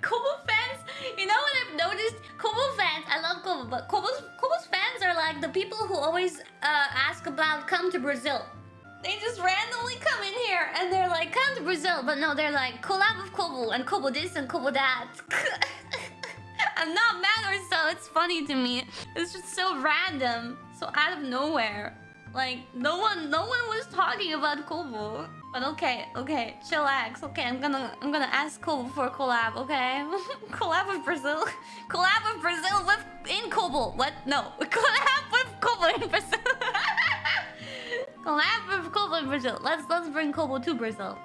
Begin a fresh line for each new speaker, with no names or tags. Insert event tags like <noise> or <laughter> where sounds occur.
Kobo fans, you know what I've noticed? Kobo fans, I love Kobo, but Kobo's, Kobo's fans are like the people who always uh, ask about come to Brazil. They just randomly come in here and they're like, come to Brazil. But no, they're like, collab with Kobo and Kobo this and Kobo that. <laughs> I'm not mad or so, it's funny to me. It's just so random, so out of nowhere. Like, no one, no one was talking about Kobo. But okay, okay, chillax. Okay, I'm gonna, I'm gonna ask Kobo for a collab. Okay, <laughs> collab with Brazil, <laughs> collab with Brazil with in Kobo. What? No, <laughs> collab with Kobo in Brazil. collab with Kobo in Brazil. Let's let's bring Kobo to Brazil.